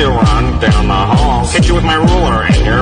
to run down the hall. Hit you with my ruler and your